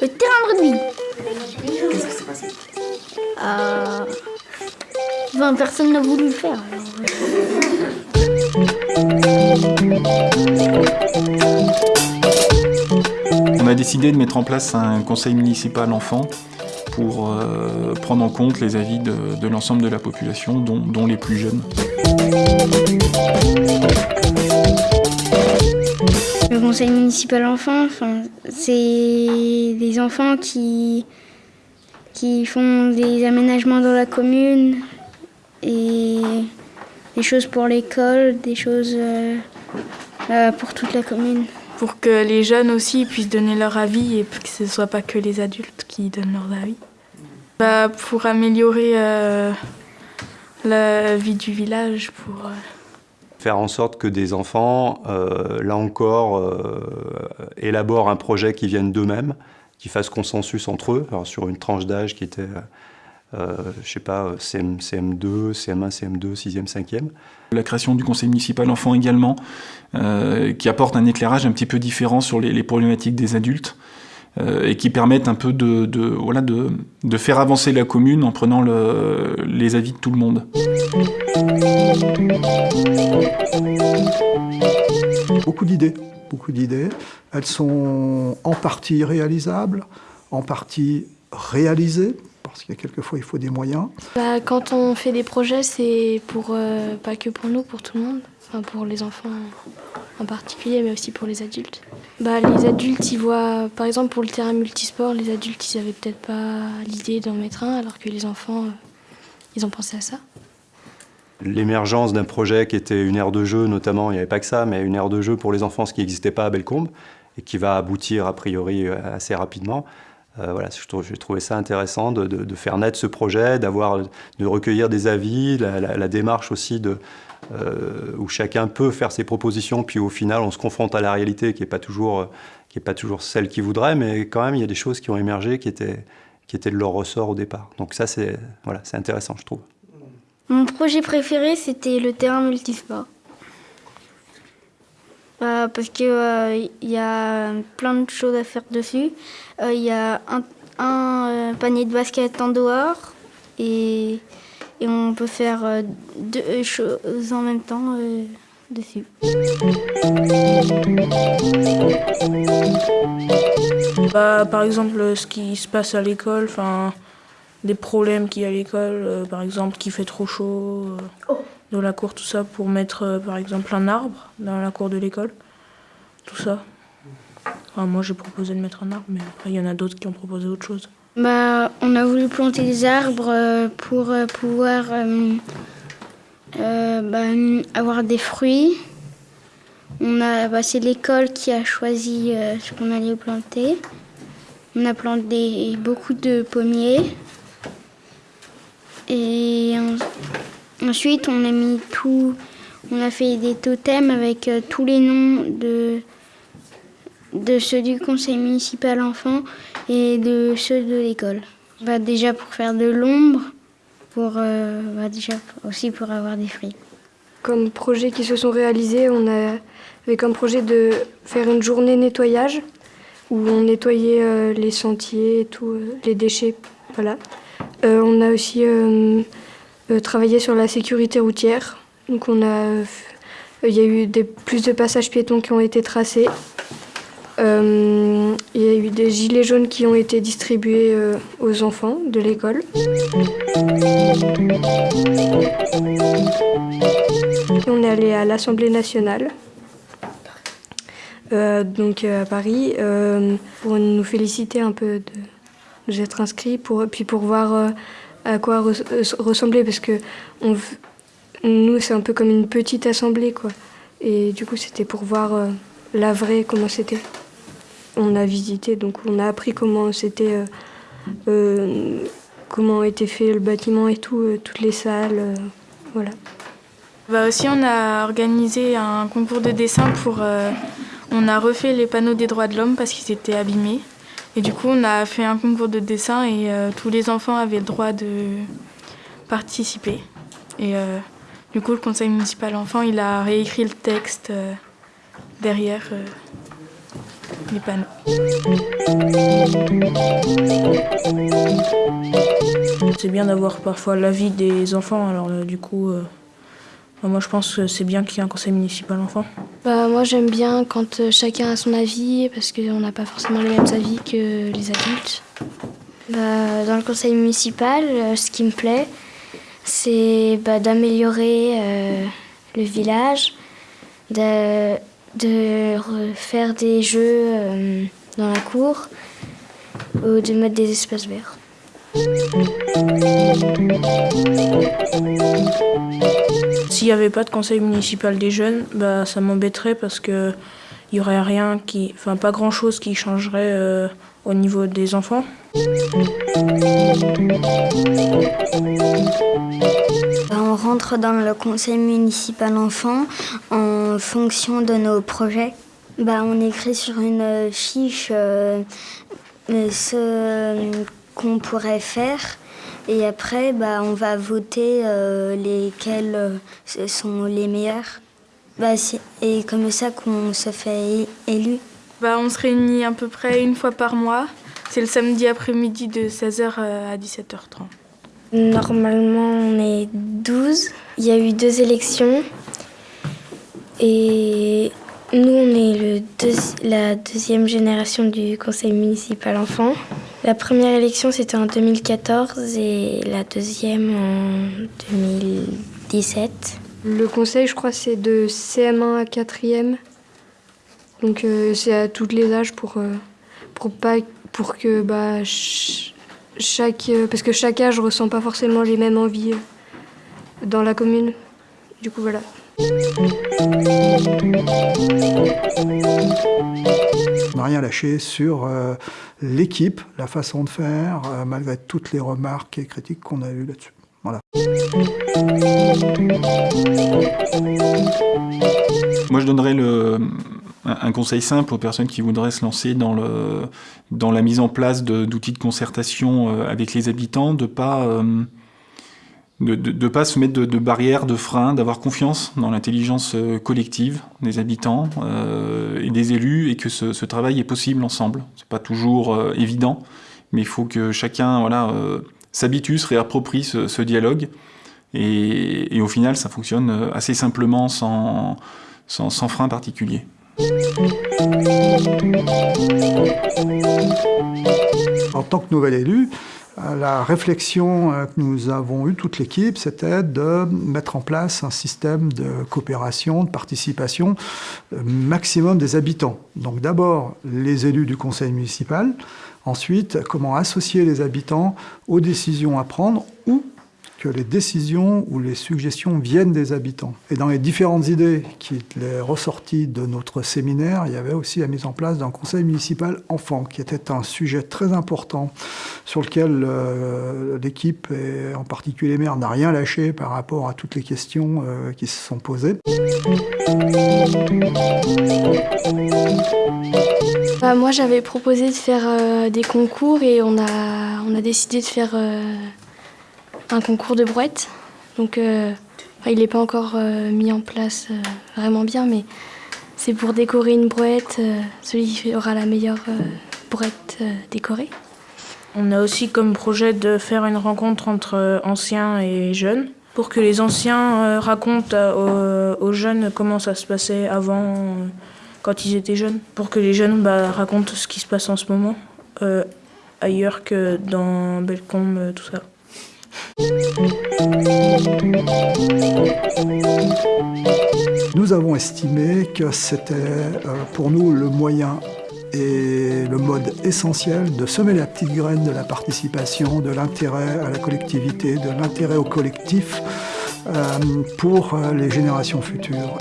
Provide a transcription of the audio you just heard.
Le terrain de rugby. Qu'est-ce qui s'est passé Euh... Enfin, personne n'a voulu le faire. On a décidé de mettre en place un conseil municipal enfant pour euh, prendre en compte les avis de, de l'ensemble de la population, dont, dont les plus jeunes. Le conseil municipal enfant, enfin, c'est des enfants qui, qui font des aménagements dans la commune et des choses pour l'école, des choses euh, euh, pour toute la commune. Pour que les jeunes aussi puissent donner leur avis et que ce ne soit pas que les adultes qui donnent leurs avis. Bah, pour améliorer euh, la vie du village, pour... Faire en sorte que des enfants, euh, là encore, euh, élaborent un projet qui vienne d'eux-mêmes, qui fasse consensus entre eux, sur une tranche d'âge qui était, euh, je sais pas, CM, CM2, CM1, CM2, 6e, 5e. La création du conseil municipal enfant également, euh, qui apporte un éclairage un petit peu différent sur les, problématiques des adultes et qui permettent un peu de, voilà, de, faire avancer la commune en prenant le, les avis de tout le monde. Beaucoup d'idées, beaucoup d'idées. Elles sont en partie réalisables, en partie réalisées, parce qu'il y a quelquefois il faut des moyens. Bah, quand on fait des projets, c'est euh, pas que pour nous, pour tout le monde. Enfin, pour les enfants en particulier, mais aussi pour les adultes. Bah, les adultes, ils voient, par exemple, pour le terrain multisport, les adultes, ils avaient peut-être pas l'idée d'en mettre un, alors que les enfants, euh, ils ont pensé à ça. L'émergence d'un projet qui était une aire de jeu, notamment, il n'y avait pas que ça, mais une aire de jeu pour les enfants, ce qui n'existait pas à Bellecombe, et qui va aboutir a priori assez rapidement. Euh, voilà, j'ai trouvé ça intéressant de, faire naître ce projet, de recueillir des avis, la, démarche aussi euh, où chacun peut faire ses propositions, puis au final on se confronte à la réalité qui n'est euh, pas toujours celle qu'il voudrait, mais quand même il y a des choses qui ont émergé qui étaient, qui étaient de leur ressort au départ. Donc ça c'est, voilà, c'est intéressant je trouve. Mon projet préféré, c'était le terrain multisport. Euh, parce que euh, y a plein de choses à faire dessus. Euh, Il y a un, euh, panier de basket en dehors et, on peut faire euh, deux choses en même temps euh, dessus. Bah, par exemple, ce qui se passe à l'école, enfin, des problèmes qu'il y a à l'école, euh, par exemple, qu'il fait trop chaud euh, dans la cour, tout ça, pour mettre, euh, par exemple, un arbre dans la cour de l'école, tout ça. Enfin, moi, j'ai proposé de mettre un arbre, mais après, il y en a d'autres qui ont proposé autre chose. Bah, on a voulu planter des arbres pour pouvoir euh, euh, bah, avoir des fruits. On a, bah, c'est l'école qui a choisi euh, ce qu'on allait planter. On a planté beaucoup de pommiers. Et en- ensuite, on a mis tout. On a fait des totems avec euh, tous les noms de, ceux du conseil municipal enfant et de ceux de l'école. Bah, déjà pour faire de l'ombre, pour bah, déjà aussi pour avoir des fruits. Comme projets qui se sont réalisés, on a avait comme projet de faire une journée nettoyage où on nettoyait euh, les sentiers et tout, les déchets. Voilà. Euh, on a aussi euh, euh, travaillé sur la sécurité routière. Donc on a, il y a eu plus de passages piétons qui ont été tracés. Il y a eu des gilets jaunes qui ont été distribués aux enfants de l'école. On est allé à l'Assemblée nationale, donc à Paris, pour nous féliciter un peu de nous être inscrits, pour, puis pour voir euh, à quoi euh, ressemblait, parce que on, nous, c'est un peu comme une petite assemblée, quoi. Et du coup, c'était pour voir euh, la vraie, comment c'était. On a visité, donc on a appris comment c'était, comment était fait le bâtiment et tout, toutes les salles, voilà. Bah aussi, on a organisé un concours de dessin pour. on a refait les panneaux des droits de l'homme parce qu'ils étaient abîmés. Et du coup, on a fait un concours de dessin et euh, tous les enfants avaient le droit de participer. Et euh, du coup, le conseil municipal enfant, il a réécrit le texte euh, derrière. les panneaux. C'est bien d'avoir parfois l'avis des enfants, alors du coup, moi je pense que c'est bien qu'il y ait un conseil municipal enfant. Bah, moi j'aime bien quand euh, chacun a son avis parce qu'on n'a pas forcément les mêmes avis que les adultes. Bah, dans le conseil municipal, euh, ce qui me plaît, c'est bah, d'améliorer euh, le village, de, de faire des jeux dans la cour ou de mettre des espaces verts. S'il n'y avait pas de conseil municipal des jeunes, bah, ça m'embêterait parce que il y aurait rien qui, enfin pas grand chose qui changerait euh, au niveau des enfants. On rentre dans le conseil municipal enfant en fonction de nos projets. Bah, on écrit sur une fiche euh, euh, ce qu'on pourrait faire et après bah, on va voter euh, lesquels euh, sont les meilleurs. Bah, c'est- et comme ça qu'on se fait élu. Bah, on se réunit à peu près une fois par mois. C'est le samedi après-midi de 16h à 17h30. Normalement, on est 12. Il y a eu deux élections. Et nous, on est le deuxi- la deuxième génération du conseil municipal enfant. La première élection, c'était en 2014 et la deuxième en 2017. Le conseil, je crois, c'est de CM1 à 4e. Donc euh, c'est à tous les âges pour, euh, pour, pas, pour que bah, ch- chaque... euh, parce que chaque âge ressent pas forcément les mêmes envies euh, dans la commune. Du coup, voilà. N'a rien lâché sur euh, l'équipe, la façon de faire, euh, malgré toutes les remarques et critiques qu'on a eues là-dessus. Voilà. Moi, je donnerais un conseil simple aux personnes qui voudraient se lancer dans, la mise en place d'outils de, concertation euh, avec les habitants, de pas euh, de, de pas se mettre de, barrières, de freins, d'avoir confiance dans l'intelligence euh, collective des habitants euh, et des élus, et que ce, travail est possible ensemble. C'est pas toujours euh, évident, mais il faut que chacun voilà s'habitue, se réapproprie ce, dialogue, et, au final, ça fonctionne assez simplement, sans sans, sans frein particulier. En tant que nouvel élu, la réflexion euh, que nous avons eue, toute l'équipe, c'était de mettre en place un système de coopération, de participation euh, maximum des habitants. Donc d'abord les élus du conseil municipal, ensuite comment associer les habitants aux décisions à prendre ou que les décisions ou les suggestions viennent des habitants. Et dans les différentes idées qui étaient ressorties de notre séminaire, il y avait aussi la mise en place d'un conseil municipal enfant, qui était un sujet très important sur lequel euh, l'équipe, et en particulier les maires, n'a rien lâché par rapport à toutes les questions euh, qui se sont posées. Bah, moi, j'avais proposé de faire euh, des concours et on a, on a décidé de faire un concours de brouette. Donc, euh, il n'est pas encore euh, mis en place euh, vraiment bien, mais c'est pour décorer une brouette. celui qui aura la meilleure brouette décorée. On a aussi comme projet de faire une rencontre entre anciens et jeunes pour que les anciens racontent aux, jeunes comment ça se passait avant, quand ils étaient jeunes, pour que les jeunes bah, racontent ce qui se passe en ce moment, ailleurs que dans Bellecombe, euh, tout ça. Nous avons estimé que c'était euh, pour nous le moyen et le mode essentiel de semer la petite graine de la participation, de l'intérêt à la collectivité, de l'intérêt au collectif euh, pour euh, les générations futures.